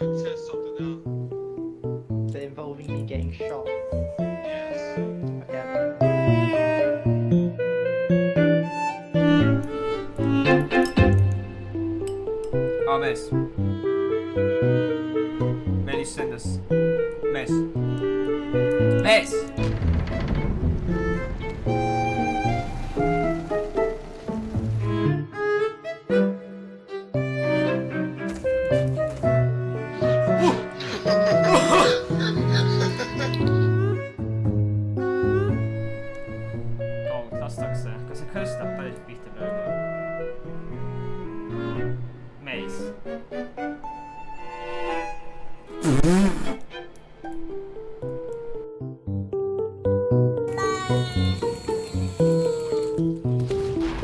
Is it involving me getting shot? Yes. Okay. aa mees. Meelis sendas, mees, mees. kaugelt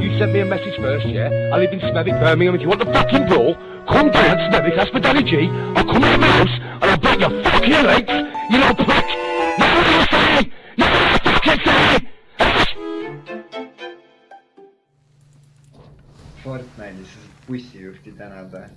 You sent me a message first, yeah? I live in Smethwick, Birmingham. If you want the fucking brawl, come down to Smethwick, ask for Danny G. I'll come in the house and I'll break your fucking legs, you little prick! You know what I'm saying? You know what I'm fucking saying? Fortnite'is bussijuhti tänada.